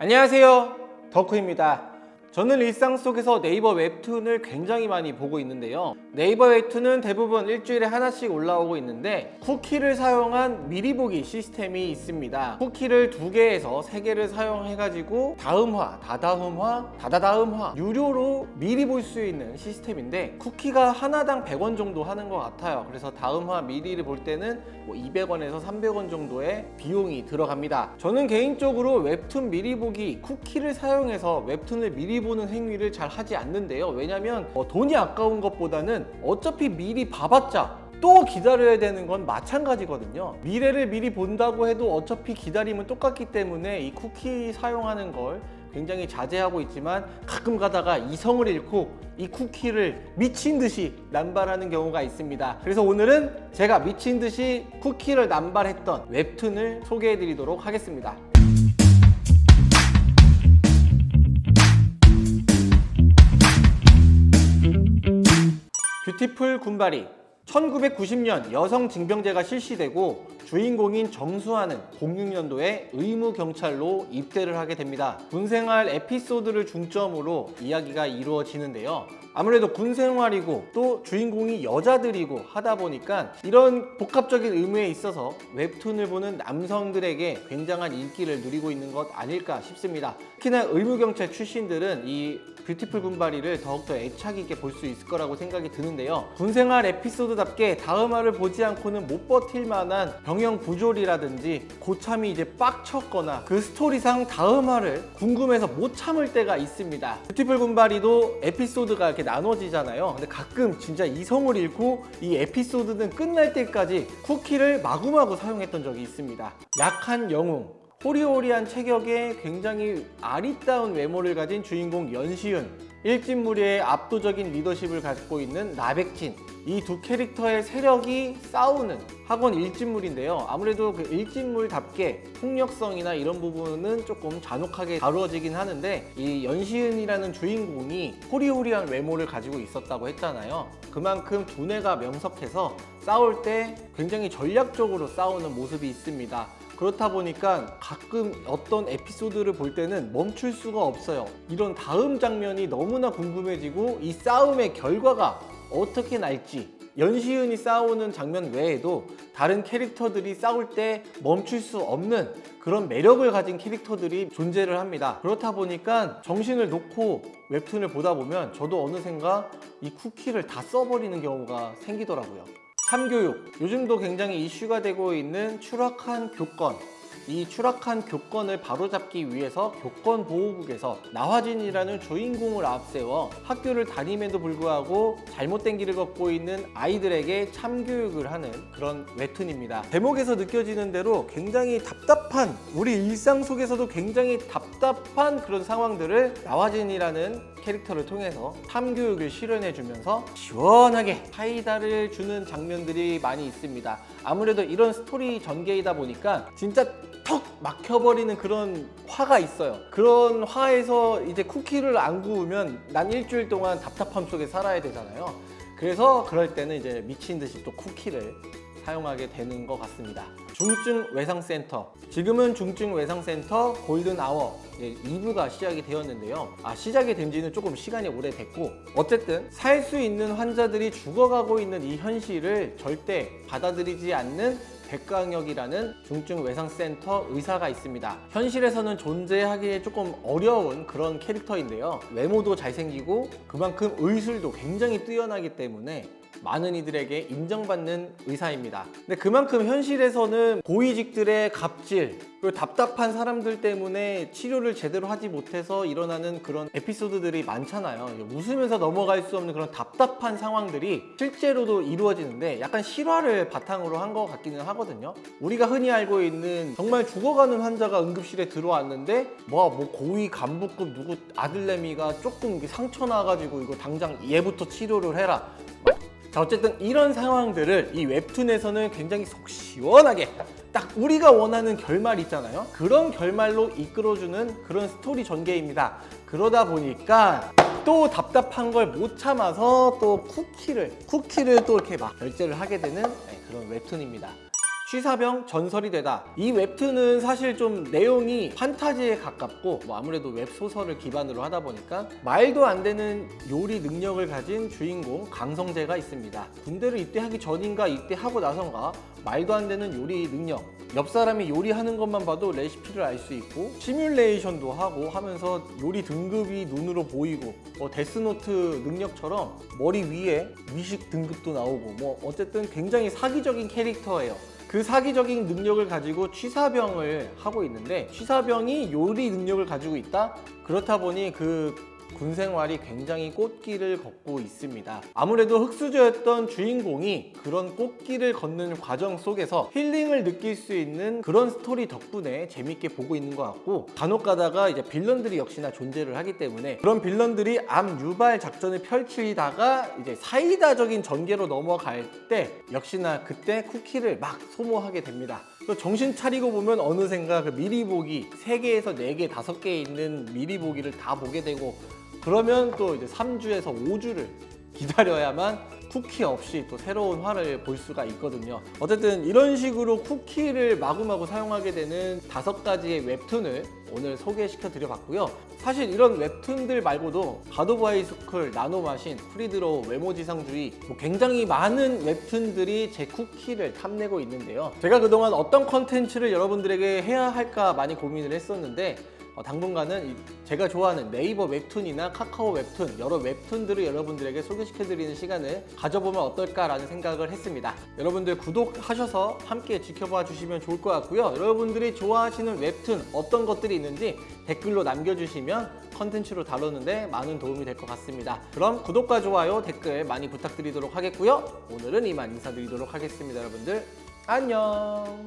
안녕하세요. 덕후입니다 저는 일상 속에서 네이버 웹툰을 굉장히 많이 보고 있는데요. 네이버 웹툰은 대부분 일주일에 하나씩 올라오고 있는데 쿠키를 사용한 미리 보기 시스템이 있습니다. 쿠키를 두 개에서 세 개를 사용해 가지고 다음화, 다다음화, 다다다음화 유료로 미리 볼 수 있는 시스템인데 쿠키가 하나당 100원 정도 하는 것 같아요. 그래서 다음화 미리를 볼 때는 뭐 200원에서 300원 정도의 비용이 들어갑니다. 저는 개인적으로 웹툰 미리 보기 쿠키를 사용해서 웹툰을 미리 보는 행위를 잘 하지 않는데요. 왜냐면 어, 돈이 아까운 것보다는 어차피 미리 봐봤자 또 기다려야 되는 건 마찬가지거든요. 미래를 미리 본다고 해도 어차피 기다림은 똑같기 때문에 이 쿠키 사용하는 걸 굉장히 자제하고 있지만 가끔 가다가 이성을 잃고 이 쿠키를 미친 듯이 남발하는 경우가 있습니다. 그래서 오늘은 제가 미친 듯이 쿠키를 남발했던 웹툰을 소개해 드리도록 하겠습니다 뷰티풀 군바리 1990년 여성 징병제가 실시되고 주인공인 정수아는 06년도에 의무경찰로 입대를 하게 됩니다. 군생활 에피소드를 중점으로 이야기가 이루어지는데요. 아무래도 군 생활이고 또 주인공이 여자들이고 하다 보니까 이런 복합적인 의무에 있어서 웹툰을 보는 남성들에게 굉장한 인기를 누리고 있는 것 아닐까 싶습니다. 특히나 의무경찰 출신들은 이 뷰티풀 군바리를 더욱더 애착 있게 볼 수 있을 거라고 생각이 드는데요. 군생활 에피소드답게 다음화를 보지 않고는 못 버틸 만한 병영 부조리라든지 고참이 이제 빡쳤거나 그 스토리상 다음화를 궁금해서 못 참을 때가 있습니다. 뷰티풀 군바리도 에피소드가 이렇게 나눠지잖아요. 근데 가끔 진짜 이성을 잃고 이 에피소드는 끝날 때까지 쿠키를 마구마구 사용했던 적이 있습니다. 약한 영웅 호리호리한 체격에 굉장히 아리따운 외모를 가진 주인공 연시윤 일진무리의 압도적인 리더십을 갖고 있는 나백진 이 두 캐릭터의 세력이 싸우는 학원 일진물인데요. 아무래도 그 일진물답게 폭력성이나 이런 부분은 조금 잔혹하게 다루어지긴 하는데 이 연시은이라는 주인공이 호리호리한 외모를 가지고 있었다고 했잖아요. 그만큼 두뇌가 명석해서 싸울 때 굉장히 전략적으로 싸우는 모습이 있습니다. 그렇다 보니까 가끔 어떤 에피소드를 볼 때는 멈출 수가 없어요. 이런 다음 장면이 너무나 궁금해지고 이 싸움의 결과가 어떻게 날지 연시은이 싸우는 장면 외에도 다른 캐릭터들이 싸울 때 멈출 수 없는 그런 매력을 가진 캐릭터들이 존재를 합니다. 그렇다 보니까 정신을 놓고 웹툰을 보다 보면 저도 어느샌가 이 쿠키를 다 써버리는 경우가 생기더라고요. 참교육. 요즘도 굉장히 이슈가 되고 있는 추락한 교권 이 추락한 교권을 바로잡기 위해서 교권보호국에서 나화진이라는 주인공을 앞세워 학교를 다님에도 불구하고 잘못된 길을 걷고 있는 아이들에게 참교육을 하는 그런 웹툰입니다. 제목에서 느껴지는 대로 굉장히 답답한 우리 일상 속에서도 굉장히 답답한 그런 상황들을 나화진이라는 캐릭터를 통해서 참교육을 실현해 주면서 시원하게 사이다를 주는 장면들이 많이 있습니다. 아무래도 이런 스토리 전개이다 보니까 진짜 턱 막혀버리는 그런 화가 있어요. 그런 화에서 이제 쿠키를 안 구우면 난 일주일 동안 답답함 속에 살아야 되잖아요. 그래서 그럴 때는 이제 미친 듯이 또 쿠키를 사용하게 되는 것 같습니다. 중증 외상센터. 지금은 중증 외상센터 골든아워 2부가 시작이 되었는데요. 아 시작이 된 지는 조금 시간이 오래됐고 어쨌든 살 수 있는 환자들이 죽어가고 있는 이 현실을 절대 받아들이지 않는 백강혁이라는 중증 외상센터 의사가 있습니다. 현실에서는 존재하기 조금 어려운 그런 캐릭터인데요. 외모도 잘생기고 그만큼 의술도 굉장히 뛰어나기 때문에 많은 이들에게 인정받는 의사입니다. 근데 그만큼 현실에서는 고위직들의 갑질 그리고 답답한 사람들 때문에 치료를 제대로 하지 못해서 일어나는 그런 에피소드들이 많잖아요. 웃으면서 넘어갈 수 없는 그런 답답한 상황들이 실제로도 이루어지는데 약간 실화를 바탕으로 한 것 같기는 하거든요. 우리가 흔히 알고 있는 정말 죽어가는 환자가 응급실에 들어왔는데 뭐, 뭐 고위 간부급 누구 아들내미가 조금 상처 나가지고 이거 당장 얘부터 치료를 해라 자 어쨌든 이런 상황들을 이 웹툰에서는 굉장히 속 시원하게 딱 우리가 원하는 결말 있잖아요. 그런 결말로 이끌어주는 그런 스토리 전개입니다. 그러다 보니까 또 답답한 걸 못 참아서 또 쿠키를 쿠키를 또 이렇게 막 결제를 하게 되는 네, 그런 웹툰입니다 취사병 전설이 되다. 이 웹툰은 사실 좀 내용이 판타지에 가깝고 뭐 아무래도 웹소설을 기반으로 하다 보니까 말도 안 되는 요리 능력을 가진 주인공 강성재가 있습니다. 군대를 입대하기 전인가 입대하고 나선가 말도 안 되는 요리 능력 옆 사람이 요리하는 것만 봐도 레시피를 알 수 있고 시뮬레이션도 하고 하면서 요리 등급이 눈으로 보이고 뭐 데스노트 능력처럼 머리 위에 위식 등급도 나오고 뭐 어쨌든 굉장히 사기적인 캐릭터예요. 그 사기적인 능력을 가지고 취사병을 하고 있는데 취사병이 요리 능력을 가지고 있다? 그렇다 보니 그 군 생활이 굉장히 꽃길을 걷고 있습니다. 아무래도 흑수저였던 주인공이 그런 꽃길을 걷는 과정 속에서 힐링을 느낄 수 있는 그런 스토리 덕분에 재밌게 보고 있는 것 같고 간혹 가다가 이제 빌런들이 역시나 존재를 하기 때문에 그런 빌런들이 암 유발 작전을 펼치다가 이제 사이다적인 전개로 넘어갈 때 역시나 그때 쿠키를 막 소모하게 됩니다. 또 정신 차리고 보면 어느샌가 그 미리 보기 3개에서 4개, 5개 있는 미리 보기를 다 보게 되고 그러면 또 이제 3주에서 5주를 기다려야만 쿠키 없이 또 새로운 화를 볼 수가 있거든요. 어쨌든 이런 식으로 쿠키를 마구마구 사용하게 되는 다섯 가지의 웹툰을 오늘 소개시켜 드려 봤고요. 사실 이런 웹툰들 말고도 갓 오브 하이스쿨, 나노마신, 프리드로우, 외모지상주의 뭐 굉장히 많은 웹툰들이 제 쿠키를 탐내고 있는데요. 제가 그동안 어떤 컨텐츠를 여러분들에게 해야 할까 많이 고민을 했었는데 어, 당분간은 이- 제가 좋아하는 네이버 웹툰이나 카카오 웹툰 여러 웹툰들을 여러분들에게 소개시켜드리는 시간을 가져보면 어떨까라는 생각을 했습니다. 여러분들 구독하셔서 함께 지켜봐 주시면 좋을 것 같고요. 여러분들이 좋아하시는 웹툰 어떤 것들이 있는지 댓글로 남겨주시면 컨텐츠로 다루는데 많은 도움이 될 것 같습니다. 그럼 구독과 좋아요, 댓글 많이 부탁드리도록 하겠고요. 오늘은 이만 인사드리도록 하겠습니다. 여러분들 안녕.